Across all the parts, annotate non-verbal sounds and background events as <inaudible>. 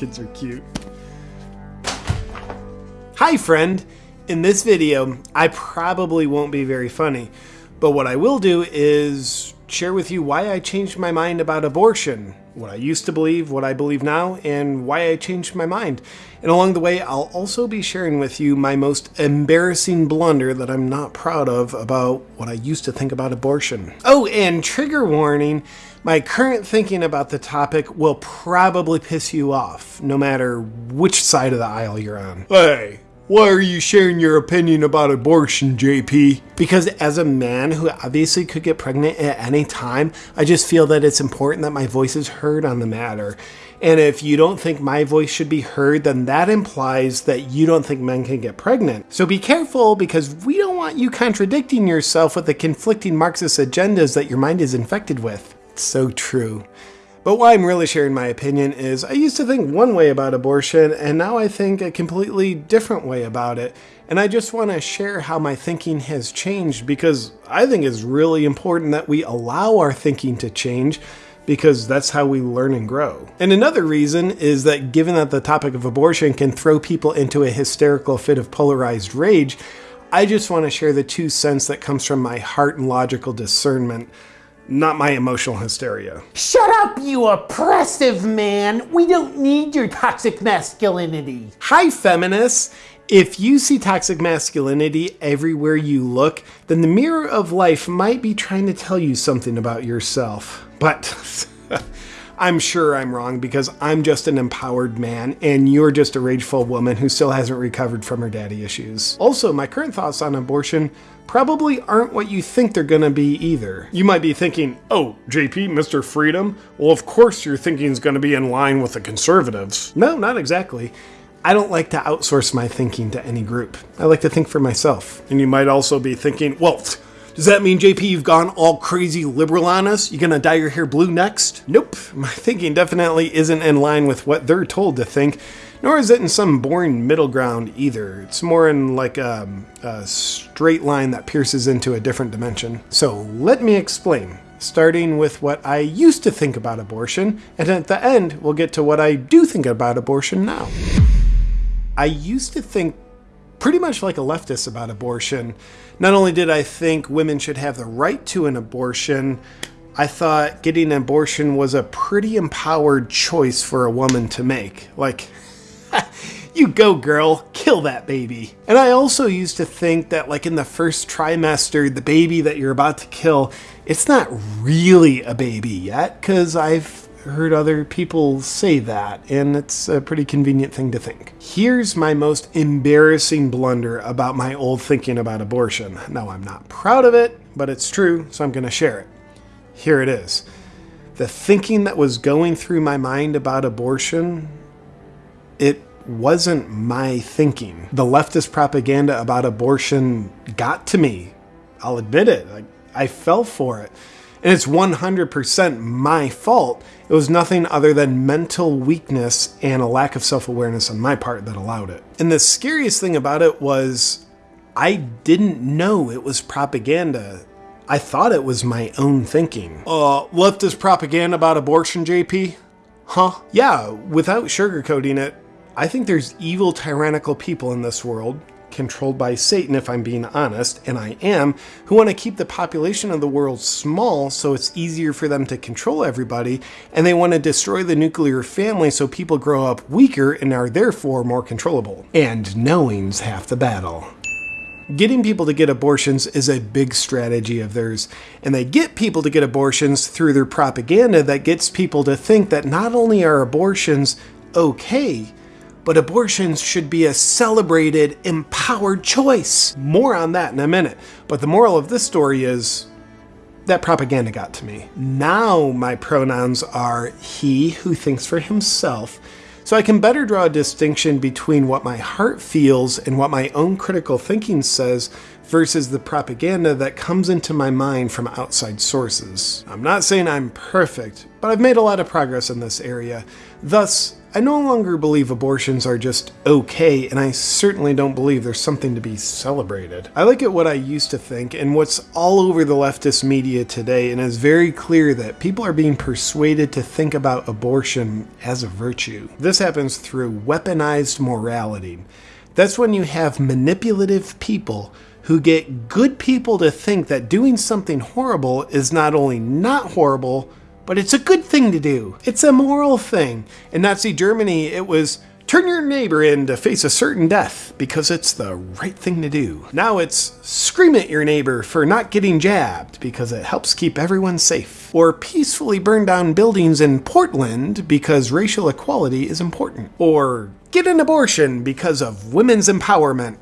Kids are cute. Hi friend! In this video, I probably won't be very funny, but what I will do is share with you why I changed my mind about abortion, what I used to believe, what I believe now, and why I changed my mind. And along the way, I'll also be sharing with you my most embarrassing blunder that I'm not proud of about what I used to think about abortion. Oh, and trigger warning, my current thinking about the topic will probably piss you off, no matter which side of the aisle you're on. Hey, why are you sharing your opinion about abortion, JP? Because as a man who obviously could get pregnant at any time, I just feel that it's important that my voice is heard on the matter. And if you don't think my voice should be heard, then that implies that you don't think men can get pregnant. So be careful because we don't want you contradicting yourself with the conflicting Marxist agendas that your mind is infected with. It's so true. But why I'm really sharing my opinion is I used to think one way about abortion, and now I think a completely different way about it. And I just want to share how my thinking has changed because I think it's really important that we allow our thinking to change because that's how we learn and grow. And another reason is that given that the topic of abortion can throw people into a hysterical fit of polarized rage, I just want to share the two cents that comes from my heart and logical discernment not my emotional hysteria. Shut up, you oppressive man! We don't need your toxic masculinity. Hi, feminists! If you see toxic masculinity everywhere you look, then the mirror of life might be trying to tell you something about yourself. But <laughs> I'm sure I'm wrong because I'm just an empowered man and you're just a rageful woman who still hasn't recovered from her daddy issues. Also, my current thoughts on abortion probably aren't what you think they're gonna be either. You might be thinking, oh, JP, Mr. Freedom? Well, of course your thinking is gonna be in line with the conservatives. No, not exactly. I don't like to outsource my thinking to any group. I like to think for myself. And you might also be thinking, well, does that mean, JP, you've gone all crazy liberal on us? You gonna dye your hair blue next? Nope. <laughs> My thinking definitely isn't in line with what they're told to think nor is it in some boring middle ground either. It's more in like a, a straight line that pierces into a different dimension. So let me explain starting with what I used to think about abortion, and at the end, we'll get to what I do think about abortion now. I used to think pretty much like a leftist about abortion. Not only did I think women should have the right to an abortion, I thought getting an abortion was a pretty empowered choice for a woman to make. Like, <laughs> you go girl, kill that baby. And I also used to think that like in the first trimester, the baby that you're about to kill, it's not really a baby yet, because I've heard other people say that, and it's a pretty convenient thing to think. Here's my most embarrassing blunder about my old thinking about abortion. Now, I'm not proud of it, but it's true, so I'm going to share it. Here it is. The thinking that was going through my mind about abortion it wasn't my thinking. The leftist propaganda about abortion got to me. I'll admit it. I, I fell for it. And it's 100% my fault. It was nothing other than mental weakness and a lack of self awareness on my part that allowed it. And the scariest thing about it was I didn't know it was propaganda. I thought it was my own thinking. Uh, leftist propaganda about abortion, JP? Huh? Yeah, without sugarcoating it, I think there's evil, tyrannical people in this world, controlled by Satan, if I'm being honest, and I am, who want to keep the population of the world small so it's easier for them to control everybody, and they want to destroy the nuclear family so people grow up weaker and are therefore more controllable. And knowing's half the battle. Getting people to get abortions is a big strategy of theirs, and they get people to get abortions through their propaganda that gets people to think that not only are abortions okay, but abortions should be a celebrated, empowered choice. More on that in a minute. But the moral of this story is that propaganda got to me. Now my pronouns are he who thinks for himself, so I can better draw a distinction between what my heart feels and what my own critical thinking says versus the propaganda that comes into my mind from outside sources. I'm not saying I'm perfect, but I've made a lot of progress in this area. Thus, I no longer believe abortions are just okay, and I certainly don't believe there's something to be celebrated. I look at what I used to think and what's all over the leftist media today, and it's very clear that people are being persuaded to think about abortion as a virtue. This happens through weaponized morality. That's when you have manipulative people who get good people to think that doing something horrible is not only not horrible, but it's a good thing to do. It's a moral thing. In Nazi Germany, it was turn your neighbor in to face a certain death because it's the right thing to do. Now it's scream at your neighbor for not getting jabbed because it helps keep everyone safe. Or peacefully burn down buildings in Portland because racial equality is important. Or get an abortion because of women's empowerment.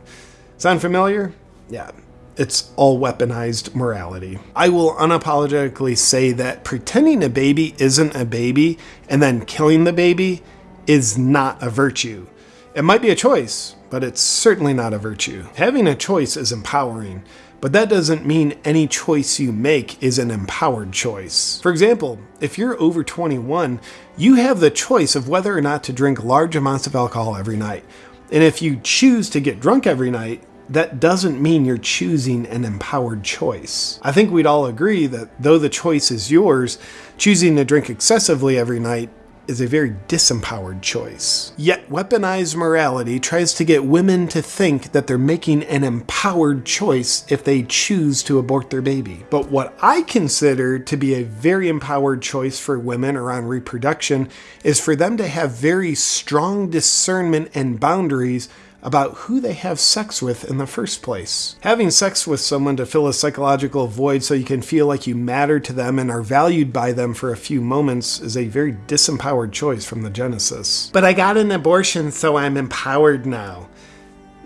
Sound familiar? Yeah, it's all weaponized morality. I will unapologetically say that pretending a baby isn't a baby and then killing the baby is not a virtue. It might be a choice, but it's certainly not a virtue. Having a choice is empowering, but that doesn't mean any choice you make is an empowered choice. For example, if you're over 21, you have the choice of whether or not to drink large amounts of alcohol every night. And if you choose to get drunk every night, that doesn't mean you're choosing an empowered choice. I think we'd all agree that though the choice is yours, choosing to drink excessively every night is a very disempowered choice. Yet weaponized morality tries to get women to think that they're making an empowered choice if they choose to abort their baby. But what I consider to be a very empowered choice for women around reproduction is for them to have very strong discernment and boundaries about who they have sex with in the first place. Having sex with someone to fill a psychological void so you can feel like you matter to them and are valued by them for a few moments is a very disempowered choice from the Genesis. But I got an abortion, so I'm empowered now.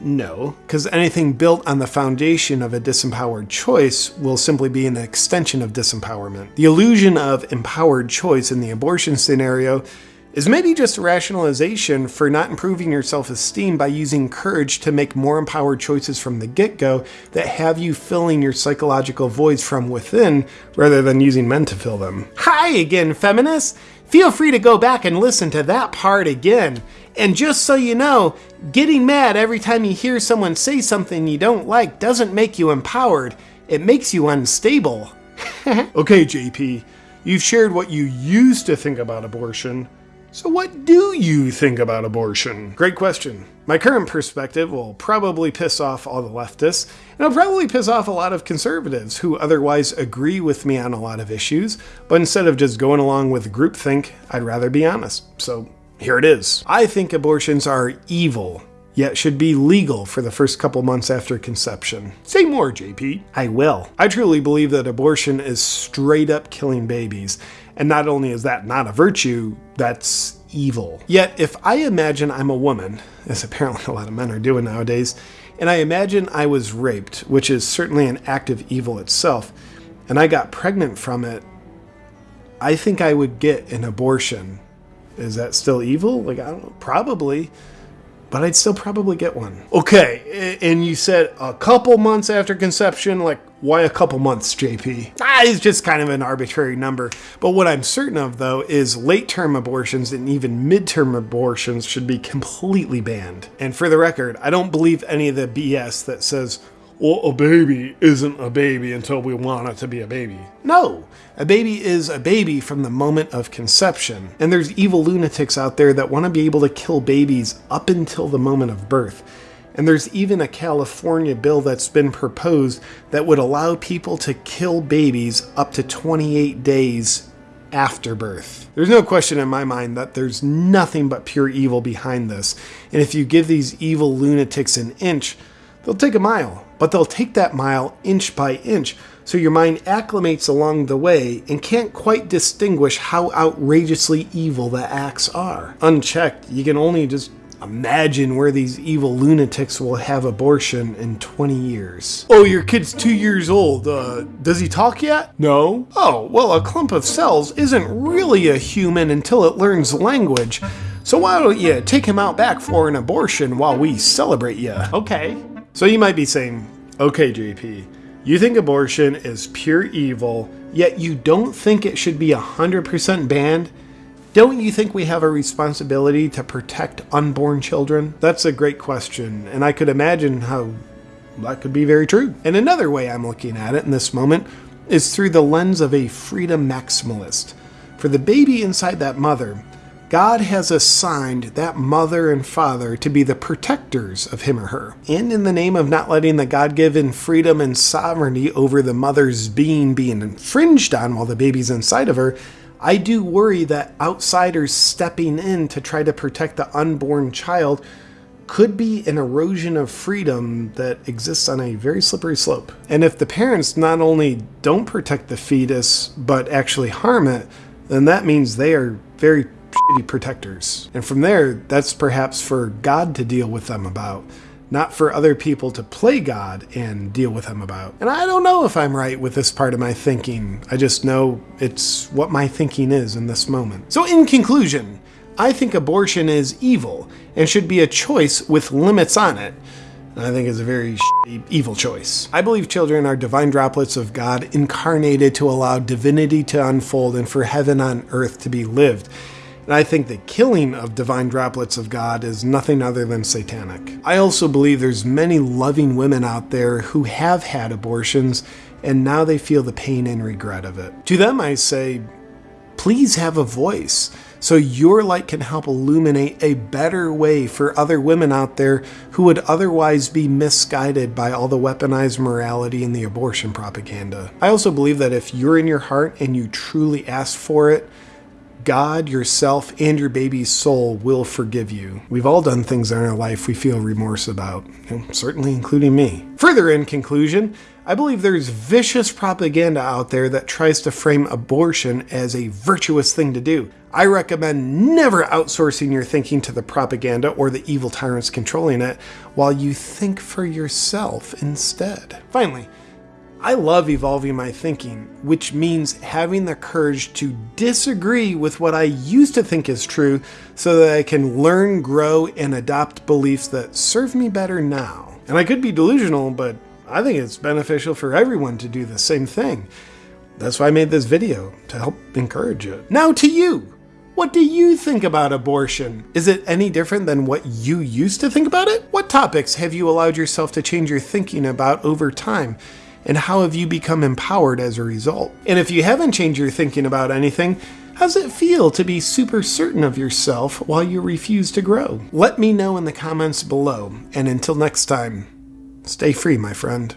No, because anything built on the foundation of a disempowered choice will simply be an extension of disempowerment. The illusion of empowered choice in the abortion scenario is maybe just a rationalization for not improving your self esteem by using courage to make more empowered choices from the get go that have you filling your psychological voids from within rather than using men to fill them. Hi again, feminists! Feel free to go back and listen to that part again. And just so you know, getting mad every time you hear someone say something you don't like doesn't make you empowered, it makes you unstable. <laughs> okay, JP, you've shared what you used to think about abortion. So, what do you think about abortion? Great question. My current perspective will probably piss off all the leftists, and it'll probably piss off a lot of conservatives who otherwise agree with me on a lot of issues, but instead of just going along with groupthink, I'd rather be honest. So, here it is. I think abortions are evil, yet should be legal for the first couple months after conception. Say more, JP. I will. I truly believe that abortion is straight up killing babies, and not only is that not a virtue, that's evil. Yet, if I imagine I'm a woman, <laughs> as apparently a lot of men are doing nowadays, and I imagine I was raped, which is certainly an act of evil itself, and I got pregnant from it, I think I would get an abortion. Is that still evil? Like, I don't know, probably but I'd still probably get one. Okay, and you said a couple months after conception, like why a couple months, JP? Ah, it's just kind of an arbitrary number. But what I'm certain of, though, is late term abortions and even midterm abortions should be completely banned. And for the record, I don't believe any of the BS that says, well, a baby isn't a baby until we want it to be a baby. No, a baby is a baby from the moment of conception. And there's evil lunatics out there that want to be able to kill babies up until the moment of birth. And there's even a California bill that's been proposed that would allow people to kill babies up to 28 days after birth. There's no question in my mind that there's nothing but pure evil behind this. And if you give these evil lunatics an inch, they'll take a mile but they'll take that mile inch by inch, so your mind acclimates along the way and can't quite distinguish how outrageously evil the acts are. Unchecked, you can only just imagine where these evil lunatics will have abortion in 20 years. Oh, your kid's two years old. Uh, does he talk yet? No. Oh, well, a clump of cells isn't really a human until it learns language. So why don't you take him out back for an abortion while we celebrate you? Okay. So you might be saying, okay, JP, you think abortion is pure evil, yet you don't think it should be 100% banned? Don't you think we have a responsibility to protect unborn children? That's a great question, and I could imagine how that could be very true. And another way I'm looking at it in this moment is through the lens of a freedom maximalist. For the baby inside that mother, God has assigned that mother and father to be the protectors of him or her. And in the name of not letting the God given freedom and sovereignty over the mother's being being infringed on while the baby's inside of her, I do worry that outsiders stepping in to try to protect the unborn child could be an erosion of freedom that exists on a very slippery slope. And if the parents not only don't protect the fetus, but actually harm it, then that means they are very shitty protectors. And from there, that's perhaps for God to deal with them about, not for other people to play God and deal with them about. And I don't know if I'm right with this part of my thinking. I just know it's what my thinking is in this moment. So, in conclusion, I think abortion is evil and should be a choice with limits on it. I think it's a very evil choice. I believe children are divine droplets of God incarnated to allow divinity to unfold and for heaven on earth to be lived. And I think the killing of divine droplets of God is nothing other than satanic. I also believe there's many loving women out there who have had abortions and now they feel the pain and regret of it. To them I say, please have a voice so your light can help illuminate a better way for other women out there who would otherwise be misguided by all the weaponized morality and the abortion propaganda. I also believe that if you're in your heart and you truly ask for it, God, yourself, and your baby's soul will forgive you. We've all done things in our life we feel remorse about, certainly including me. Further, in conclusion, I believe there's vicious propaganda out there that tries to frame abortion as a virtuous thing to do. I recommend never outsourcing your thinking to the propaganda or the evil tyrants controlling it while you think for yourself instead. Finally, I love evolving my thinking, which means having the courage to disagree with what I used to think is true so that I can learn, grow, and adopt beliefs that serve me better now. And I could be delusional, but I think it's beneficial for everyone to do the same thing. That's why I made this video, to help encourage it. Now to you! What do you think about abortion? Is it any different than what you used to think about it? What topics have you allowed yourself to change your thinking about over time? And how have you become empowered as a result? And if you haven't changed your thinking about anything, How's it feel to be super certain of yourself while you refuse to grow? Let me know in the comments below, and until next time, Stay free, my friend.